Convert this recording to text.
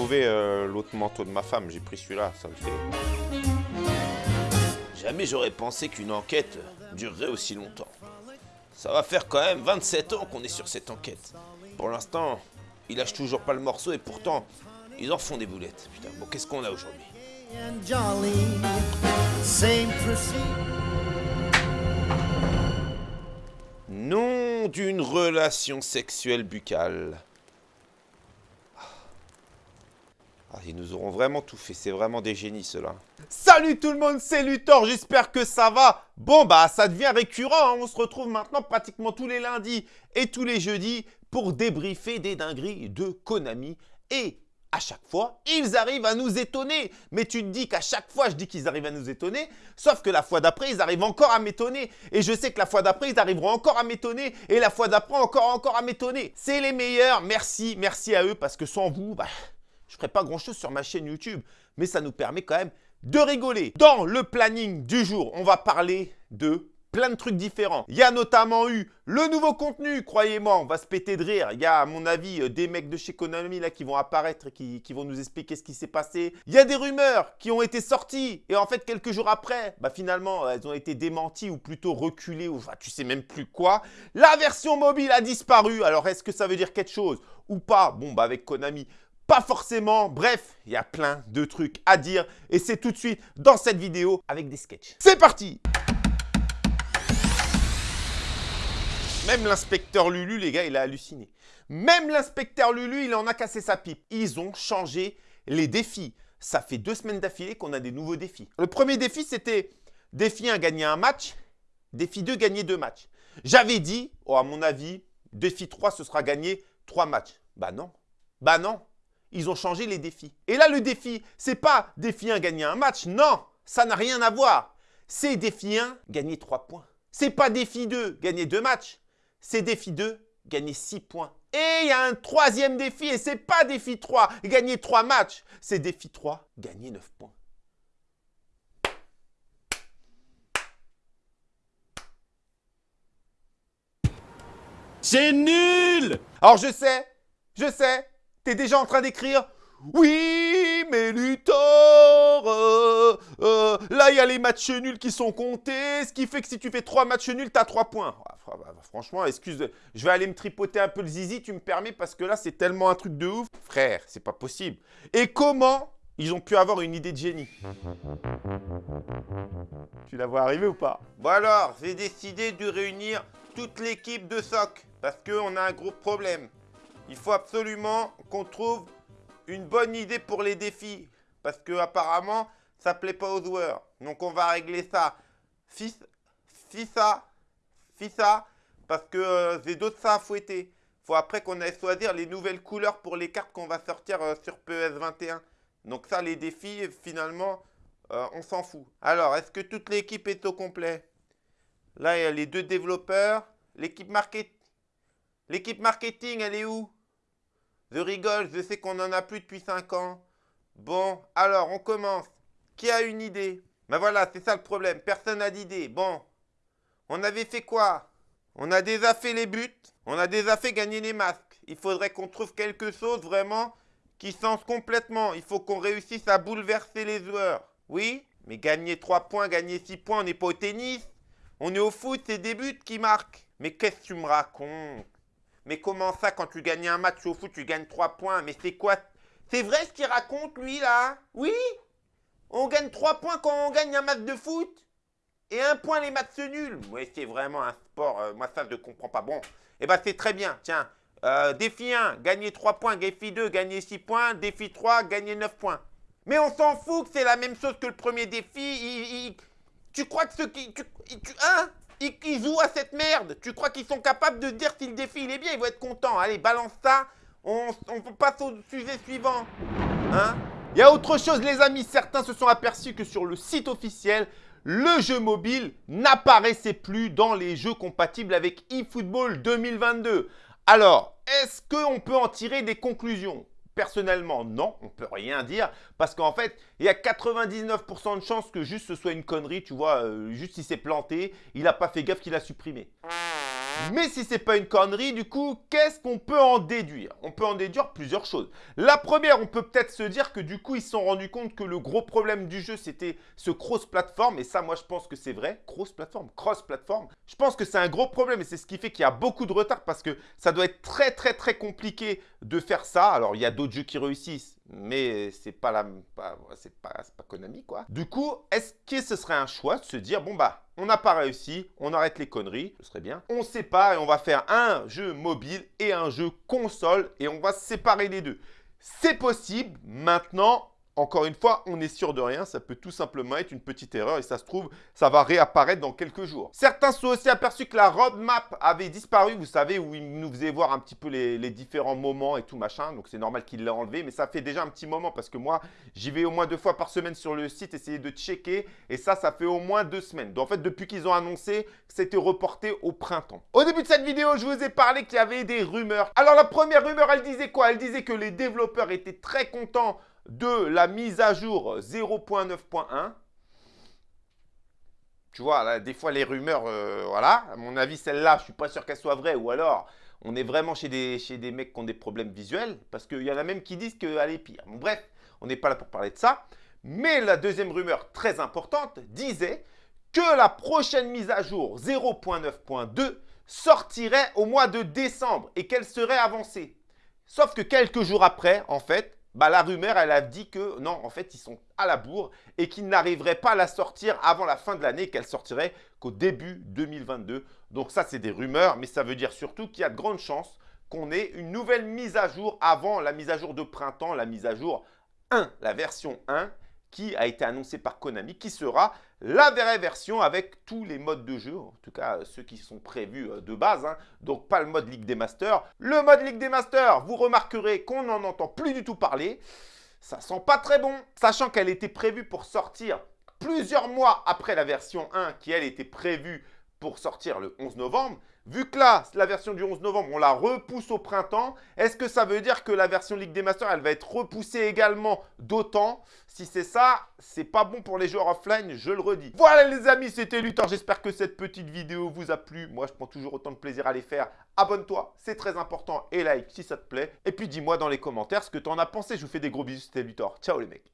trouvé euh, l'autre manteau de ma femme, j'ai pris celui-là, ça me fait... Jamais j'aurais pensé qu'une enquête durerait aussi longtemps. Ça va faire quand même 27 ans qu'on est sur cette enquête. Pour l'instant, ils lâchent toujours pas le morceau et pourtant, ils en font des boulettes. Putain, bon, qu'est-ce qu'on a aujourd'hui? Nom d'une relation sexuelle buccale. Ah, ils nous auront vraiment tout fait, c'est vraiment des génies ceux-là. Salut tout le monde, c'est Luthor, j'espère que ça va. Bon bah ça devient récurrent, hein. on se retrouve maintenant pratiquement tous les lundis et tous les jeudis pour débriefer des dingueries de Konami. Et à chaque fois, ils arrivent à nous étonner. Mais tu te dis qu'à chaque fois, je dis qu'ils arrivent à nous étonner, sauf que la fois d'après, ils arrivent encore à m'étonner. Et je sais que la fois d'après, ils arriveront encore à m'étonner. Et la fois d'après, encore, encore à m'étonner. C'est les meilleurs, merci, merci à eux, parce que sans vous, bah, je ne ferai pas grand-chose sur ma chaîne YouTube. Mais ça nous permet quand même de rigoler. Dans le planning du jour, on va parler de plein de trucs différents. Il y a notamment eu le nouveau contenu, croyez-moi, on va se péter de rire. Il y a, à mon avis, euh, des mecs de chez Konami là qui vont apparaître et qui, vont nous expliquer ce qui s'est passé. Il y a des rumeurs qui ont été sorties et en fait, quelques jours après, bah finalement, elles ont été démenties ou plutôt reculées ou enfin, tu sais même plus quoi. La version mobile a disparu. Alors, est-ce que ça veut dire quelque chose ou pas? Bon, bah avec Konami, pas forcément. Bref, il y a plein de trucs à dire et c'est tout de suite dans cette vidéo avec des sketchs. C'est parti Même l'inspecteur Lulu, les gars, il a halluciné. Même l'inspecteur Lulu, il en a cassé sa pipe. Ils ont changé les défis. Ça fait deux semaines d'affilée qu'on a des nouveaux défis. Le premier défi, c'était défi 1, gagner un match. Défi 2, gagner deux matchs. J'avais dit, oh, à mon avis, défi 3, ce sera gagner trois matchs. Bah non. Bah non. Ils ont changé les défis. Et là, le défi, c'est pas défi 1, gagner un match. Non, ça n'a rien à voir. C'est défi 1, gagner trois points. C'est pas défi 2, gagner deux matchs c'est défi 2, gagner 6 points. Et il y a un troisième défi, et c'est pas défi 3, gagner 3 matchs. C'est défi 3, gagner 9 points. C'est nul Alors je sais, je sais, t'es déjà en train d'écrire oui, mais Luthor, euh, euh, là il y a les matchs nuls qui sont comptés, ce qui fait que si tu fais 3 matchs nuls, t'as 3 points. Ah, bah, franchement, excuse, je vais aller me tripoter un peu le zizi, tu me permets, parce que là c'est tellement un truc de ouf. Frère, c'est pas possible. Et comment ils ont pu avoir une idée de génie? Tu la vois arriver ou pas? Bon alors, j'ai décidé de réunir toute l'équipe de SOC, parce qu'on a un gros problème. Il faut absolument qu'on trouve une bonne idée pour les défis. Parce que apparemment, ça plaît pas aux joueurs. Donc on va régler ça. Fils, ça, ça, parce que euh, j'ai d'autres ça à fouetter. Faut après qu'on aille choisir les nouvelles couleurs pour les cartes qu'on va sortir euh, sur PS21. Donc ça, les défis, finalement, euh, on s'en fout. Alors, est-ce que toute l'équipe est au complet? Là, il y a les deux développeurs. L'équipe market... L'équipe marketing, elle est où? Je rigole, je sais qu'on en a plus depuis 5 ans. Bon, alors, on commence. Qui a une idée? Ben voilà, c'est ça le problème. Personne n'a d'idée. Bon, on avait fait quoi? On a déjà fait les buts. On a déjà fait gagner les masques. Il faudrait qu'on trouve quelque chose vraiment qui sens complètement. Il faut qu'on réussisse à bouleverser les joueurs. Oui Mais gagner 3 points, gagner 6 points, on n'est pas au tennis. On est au foot, c'est des buts qui marquent. Mais qu'est-ce que tu me racontes? Mais comment ça, quand tu gagnes un match au foot, tu gagnes 3 points Mais c'est quoi? C'est vrai ce qu'il raconte, lui, là? Oui? On gagne 3 points quand on gagne un match de foot? Et un point les matchs nuls? Oui, c'est vraiment un sport, euh, moi ça je ne comprends pas. Bon, eh ben c'est très bien, tiens. Euh, défi 1, gagner 3 points. Défi 2, gagner 6 points. Défi 3, gagner 9 points. Mais on s'en fout que c'est la même chose que le premier défi. Tu crois que ceux qui... Tu, hein? Ils, jouent à cette merde. Tu crois qu'ils sont capables de dire si le défi il est bien Ils vont être contents. Allez, balance ça. On, passe au sujet suivant. Hein? Il y a autre chose, les amis. Certains se sont aperçus que sur le site officiel, le jeu mobile n'apparaissait plus dans les jeux compatibles avec eFootball 2022. Alors, est-ce qu'on peut en tirer des conclusions? Personnellement, non, on peut rien dire parce qu'en fait, il y a 99% de chances que juste ce soit une connerie, tu vois, euh, juste il s'est planté, il n'a pas fait gaffe qu'il a supprimé. Mais si c'est pas une connerie, du coup, qu'est-ce qu'on peut en déduire? On peut en déduire plusieurs choses. La première, on peut peut-être se dire que du coup, ils se sont rendus compte que le gros problème du jeu, c'était ce cross-platform. Et ça, moi, je pense que c'est vrai. Cross-platform, cross-platform. Je pense que c'est un gros problème et c'est ce qui fait qu'il y a beaucoup de retard parce que ça doit être très, très, très compliqué de faire ça. Alors, il y a d'autres jeux qui réussissent, mais c'est pas la, pas, c'est pas, pas Konami, quoi. Du coup, est-ce que ce serait un choix de se dire, bon, bah, on n'a pas réussi, on arrête les conneries, ce serait bien. On sépare et on va faire un jeu mobile et un jeu console et on va séparer les deux. C'est possible. Maintenant, encore une fois, on est sûr de rien. Ça peut tout simplement être une petite erreur et ça se trouve, ça va réapparaître dans quelques jours. Certains sont aussi aperçus que la roadmap avait disparu. Vous savez, où il nous faisait voir un petit peu les, différents moments et tout machin. Donc, c'est normal qu'il l'ait enlevé. Mais ça fait déjà un petit moment parce que moi, j'y vais au moins deux fois par semaine sur le site essayer de checker. Et ça, ça fait au moins deux semaines. Donc, en fait, depuis qu'ils ont annoncé c'était reporté au printemps. Au début de cette vidéo, je vous ai parlé qu'il y avait des rumeurs. Alors, la première rumeur, elle disait quoi? Elle disait que les développeurs étaient très contents de la mise à jour 0.9.1. Tu vois, des fois, les rumeurs, euh, voilà. À mon avis, celle-là, je suis pas sûr qu'elle soit vraie. Ou alors, on est vraiment chez des, chez des mecs qui ont des problèmes visuels. Parce qu'il y en a même qui disent qu'elle est pire. Bref, on n'est pas là pour parler de ça. Mais la deuxième rumeur très importante disait que la prochaine mise à jour 0.9.2 sortirait au mois de décembre et qu'elle serait avancée. Sauf que quelques jours après, en fait, bah, la rumeur, elle a dit que non, en fait, ils sont à la bourre et qu'ils n'arriveraient pas à la sortir avant la fin de l'année, qu'elle sortirait qu'au début 2022. Donc ça, c'est des rumeurs, mais ça veut dire surtout qu'il y a de grandes chances qu'on ait une nouvelle mise à jour avant la mise à jour de printemps, la mise à jour 1, la version 1, qui a été annoncée par Konami, qui sera la vraie version avec tous les modes de jeu, en tout cas ceux qui sont prévus euh, de base, hein. donc pas le mode Ligue des Masters. Le mode Ligue des Masters, vous remarquerez qu'on n'en entend plus du tout parler. Ça sent pas très bon, sachant qu'elle était prévue pour sortir plusieurs mois après la version 1 qui elle était prévue pour sortir le 11 novembre. Vu que là, la version du 11 novembre, on la repousse au printemps, est-ce que ça veut dire que la version Ligue des Masters, elle va être repoussée également d'autant? Si c'est ça, c'est pas bon pour les joueurs offline, je le redis. Voilà les amis, c'était Luthor. J'espère que cette petite vidéo vous a plu. Moi, je prends toujours autant de plaisir à les faire. Abonne-toi, c'est très important. Et like si ça te plaît. Et puis dis-moi dans les commentaires ce que tu en as pensé. Je vous fais des gros bisous, c'était Luthor. Ciao les mecs